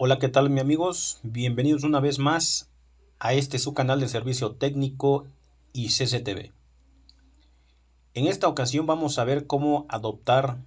Hola, ¿qué tal, mis amigos? Bienvenidos una vez más a este su canal de servicio técnico y CCTV. En esta ocasión vamos a ver cómo adoptar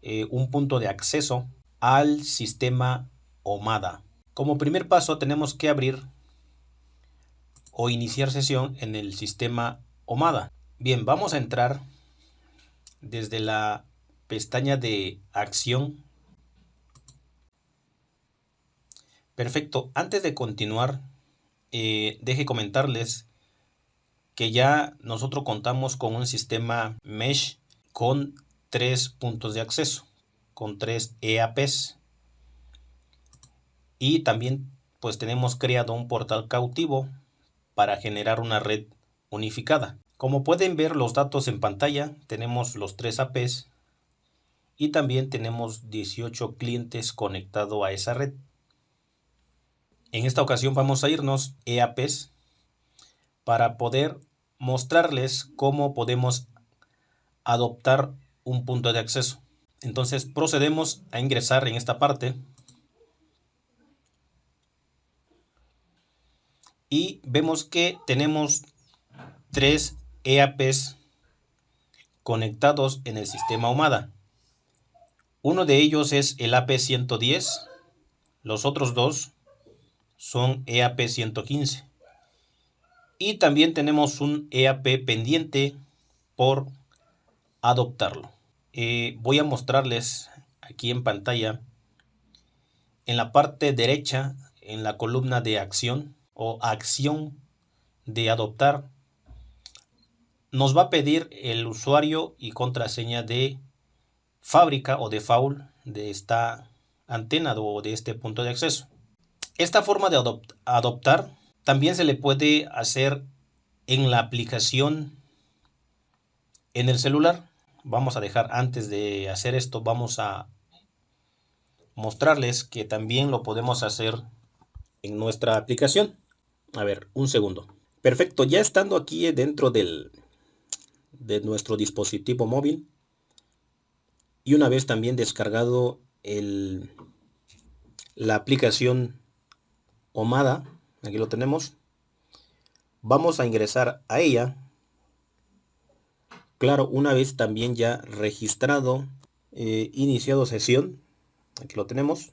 eh, un punto de acceso al sistema OMADA. Como primer paso tenemos que abrir o iniciar sesión en el sistema OMADA. Bien, vamos a entrar desde la pestaña de acción. Perfecto, antes de continuar, eh, deje comentarles que ya nosotros contamos con un sistema mesh con tres puntos de acceso, con tres EAPs. Y también pues tenemos creado un portal cautivo para generar una red unificada. Como pueden ver los datos en pantalla, tenemos los tres APs y también tenemos 18 clientes conectados a esa red. En esta ocasión vamos a irnos EAPs para poder mostrarles cómo podemos adoptar un punto de acceso. Entonces procedemos a ingresar en esta parte y vemos que tenemos tres EAPs conectados en el sistema Humada. Uno de ellos es el AP110, los otros dos son EAP115. Y también tenemos un EAP pendiente por adoptarlo. Eh, voy a mostrarles aquí en pantalla, en la parte derecha, en la columna de acción o acción de adoptar, nos va a pedir el usuario y contraseña de fábrica o default de esta antena o de este punto de acceso. Esta forma de adoptar también se le puede hacer en la aplicación en el celular. Vamos a dejar antes de hacer esto, vamos a mostrarles que también lo podemos hacer en nuestra aplicación. A ver, un segundo. Perfecto, ya estando aquí dentro del, de nuestro dispositivo móvil, y una vez también descargado el, la aplicación Omada, aquí lo tenemos, vamos a ingresar a ella. Claro, una vez también ya registrado, eh, iniciado sesión, aquí lo tenemos.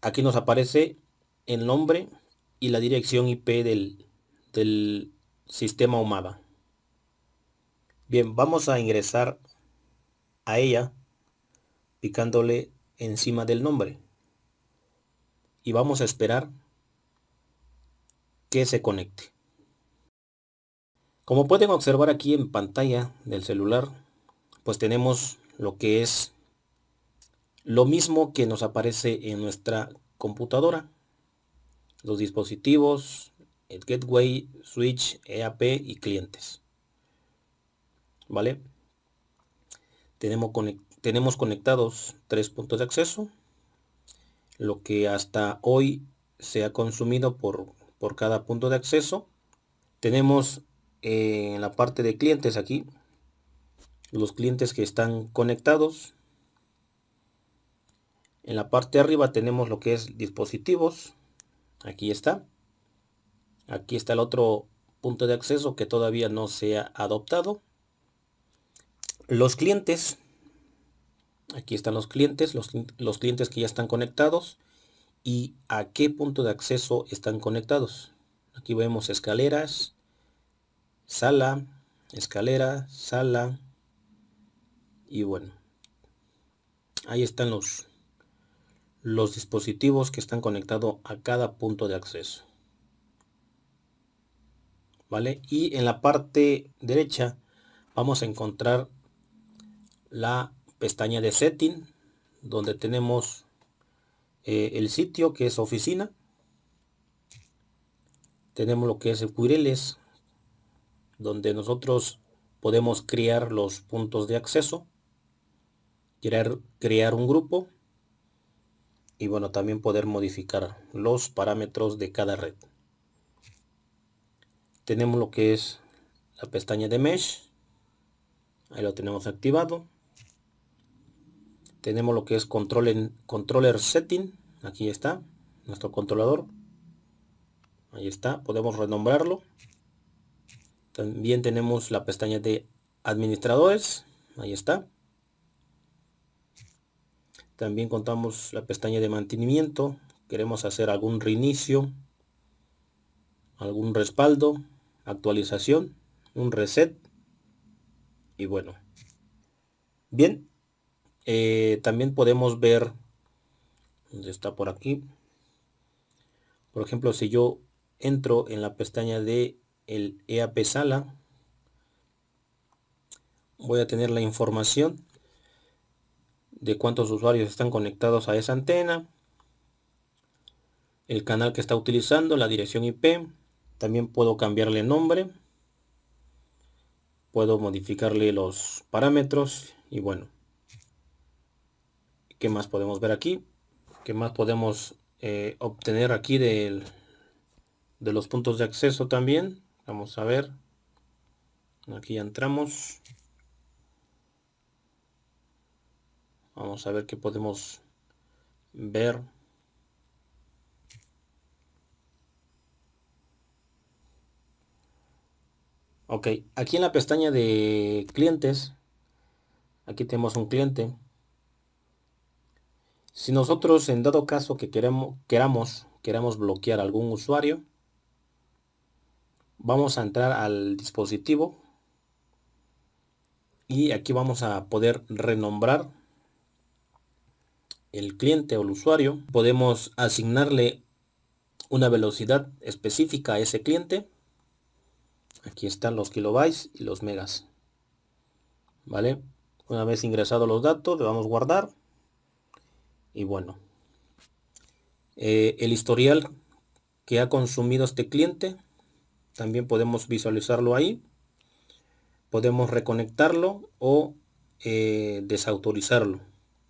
Aquí nos aparece el nombre y la dirección IP del, del sistema Omada. Bien, vamos a ingresar a ella picándole encima del nombre. Y vamos a esperar que se conecte. Como pueden observar aquí en pantalla del celular, pues tenemos lo que es lo mismo que nos aparece en nuestra computadora. Los dispositivos, el gateway, switch, EAP y clientes. ¿Vale? Tenemos, tenemos conectados tres puntos de acceso, lo que hasta hoy se ha consumido por, por cada punto de acceso. Tenemos eh, en la parte de clientes aquí, los clientes que están conectados. En la parte de arriba tenemos lo que es dispositivos. Aquí está. Aquí está el otro punto de acceso que todavía no se ha adoptado. Los clientes, aquí están los clientes, los, los, clientes que ya están conectados y a qué punto de acceso están conectados. Aquí vemos escaleras, sala, escalera, sala y bueno, ahí están los, los dispositivos que están conectados a cada punto de acceso. ¿Vale? Y en la parte derecha vamos a encontrar la pestaña de setting donde tenemos eh, el sitio que es oficina. Tenemos lo que es URLs donde nosotros podemos crear los puntos de acceso crear, crear un grupo y bueno también poder modificar los parámetros de cada red. Tenemos lo que es la pestaña de mesh ahí lo tenemos activado tenemos lo que es control en, controller setting aquí está, nuestro controlador. Ahí está, podemos renombrarlo. También tenemos la pestaña de administradores, ahí está. También contamos la pestaña de mantenimiento, queremos hacer algún reinicio, algún respaldo, actualización, un reset y bueno. Bien, eh, también podemos ver, donde está por aquí, por ejemplo, si yo entro en la pestaña de el EAP Sala, voy a tener la información de cuántos usuarios están conectados a esa antena, el canal que está utilizando, la dirección IP, también puedo cambiarle nombre, puedo modificarle los parámetros y bueno, ¿qué más podemos ver aquí? ¿Qué más podemos eh, obtener aquí de los puntos de acceso también? Vamos a ver, aquí ya entramos. Vamos a ver qué podemos ver. Ok, aquí en la pestaña de clientes, aquí tenemos un cliente. Si nosotros en dado caso que queremos, queramos, queramos bloquear algún usuario, vamos a entrar al dispositivo y aquí vamos a poder renombrar el cliente o el usuario. Podemos asignarle una velocidad específica a ese cliente Aquí están los kilobytes y los megas. ¿Vale? Una vez ingresados los datos, le vamos a guardar. Y bueno. Eh, el historial que ha consumido este cliente. También podemos visualizarlo ahí. Podemos reconectarlo o eh, desautorizarlo.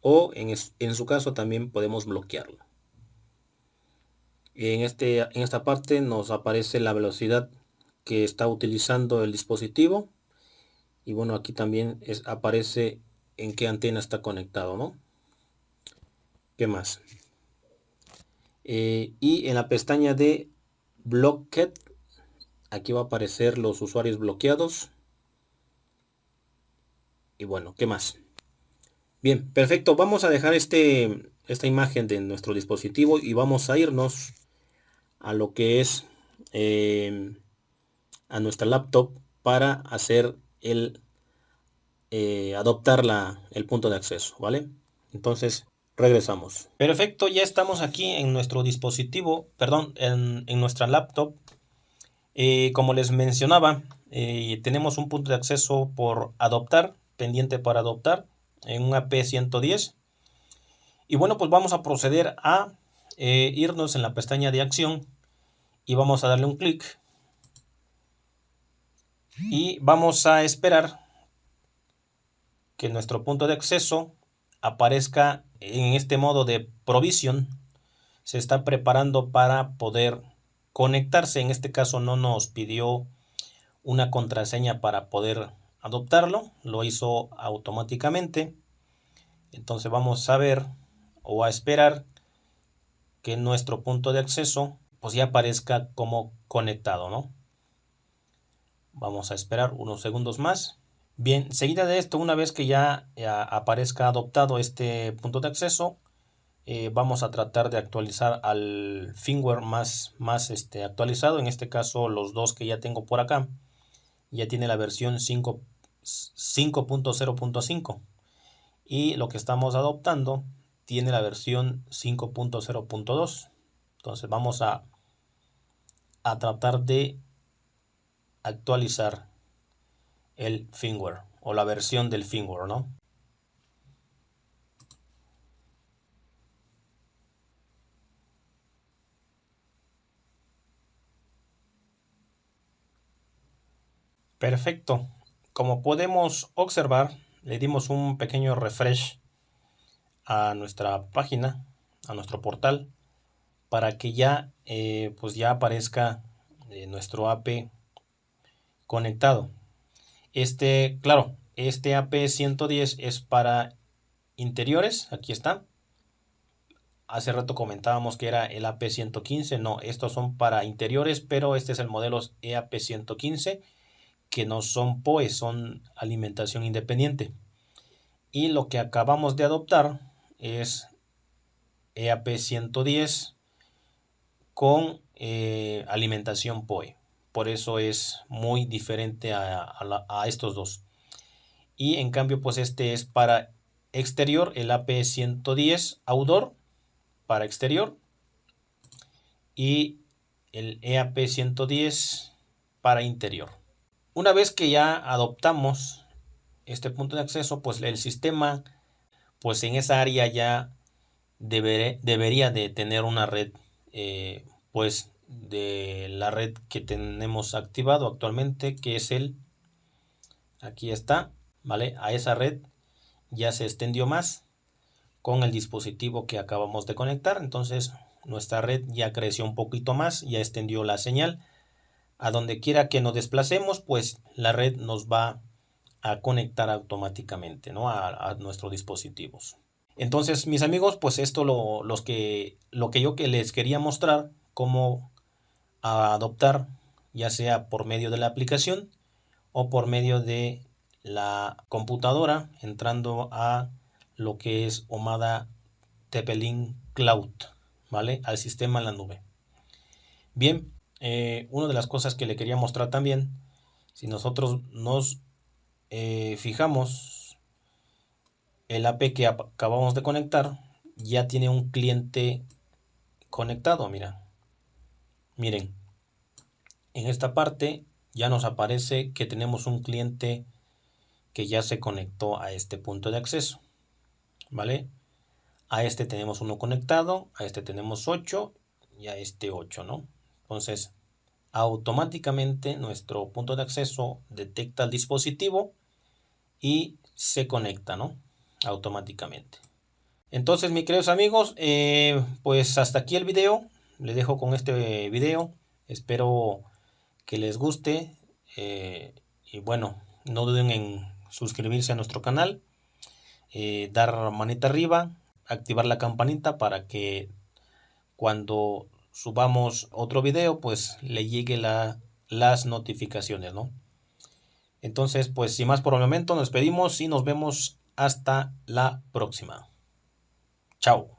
O en, en su caso también podemos bloquearlo. En, este, en esta parte nos aparece la velocidad que está utilizando el dispositivo y bueno aquí también es, aparece en qué antena está conectado ¿no? ¿Qué más? Eh, y en la pestaña de Blocked aquí va a aparecer los usuarios bloqueados y bueno, ¿qué más? Bien, perfecto, vamos a dejar este, esta imagen de nuestro dispositivo y vamos a irnos a lo que es eh, a nuestra laptop para hacer el eh, adoptar la, el punto de acceso, ¿vale? Entonces, regresamos. Perfecto, ya estamos aquí en nuestro dispositivo, perdón, en, nuestra laptop. Eh, como les mencionaba, eh, tenemos un punto de acceso por adoptar, pendiente para adoptar, en un AP110. Y bueno, pues vamos a proceder a irnos en la pestaña de acción y vamos a darle un clic y vamos a esperar que nuestro punto de acceso aparezca en este modo de provisión se está preparando para poder conectarse. En este caso no nos pidió una contraseña para poder adoptarlo lo hizo automáticamente. Entonces vamos a ver o a esperar que nuestro punto de acceso pues ya aparezca como conectado no Vamos a esperar unos segundos más. Bien, seguida de esto, una vez que ya, aparezca adoptado este punto de acceso, eh, vamos a tratar de actualizar al firmware más, más este, actualizado. En este caso, los dos que ya tengo por acá, ya tiene la versión 5.0.5. Y lo que estamos adoptando tiene la versión 5.0.2. Entonces vamos a, a tratar de actualizar el firmware o la versión del firmware, ¿no? Perfecto. Como podemos observar, le dimos un pequeño refresh a nuestra página, a nuestro portal, para que ya, eh, pues ya aparezca eh, nuestro AP conectado. Este, claro, este AP110 es para interiores, aquí está. hace rato comentábamos que era el AP115, no, estos son para interiores, pero este es el modelo EAP115, que no son POE, son alimentación independiente. Y lo que acabamos de adoptar es EAP110 con eh, alimentación POE. Por eso es muy diferente a, a estos dos. Y en cambio, pues este es para exterior, el AP110 outdoor para exterior y el EAP110 para interior. Una vez que ya adoptamos este punto de acceso, pues el sistema, pues en esa área ya debería de tener una red, eh, pues de la red que tenemos activado actualmente, que es el, aquí está, ¿vale? A esa red ya se extendió más con el dispositivo que acabamos de conectar. Entonces nuestra red ya creció un poquito más, ya extendió la señal. A donde quiera que nos desplacemos, pues la red nos va a conectar automáticamente ¿no? a, nuestros dispositivos. Entonces, mis amigos, pues esto lo, los que, lo que yo que les quería mostrar, cómo adoptar, ya sea por medio de la aplicación o por medio de la computadora, entrando a lo que es Omada Tepelin Cloud, ¿vale? Al sistema en la nube. Bien, eh, una de las cosas que le quería mostrar también, si nosotros nos eh, fijamos, el AP que acabamos de conectar ya tiene un cliente conectado, mira. Miren, en esta parte ya nos aparece que tenemos un cliente que ya se conectó a este punto de acceso. ¿vale? A este tenemos uno conectado, a este tenemos 8 y a este 8, ¿no? Entonces, automáticamente nuestro punto de acceso detecta el dispositivo y se conecta, ¿no? Automáticamente. Entonces, mis queridos amigos, eh, pues hasta aquí el video. Les dejo con este video. Espero que les guste. Eh, y bueno, no duden en suscribirse a nuestro canal. Eh, dar manita arriba, activar la campanita para que cuando subamos otro video pues le llegue la, las notificaciones, ¿no? Entonces pues sin más por el momento nos despedimos y nos vemos hasta la próxima. Chao.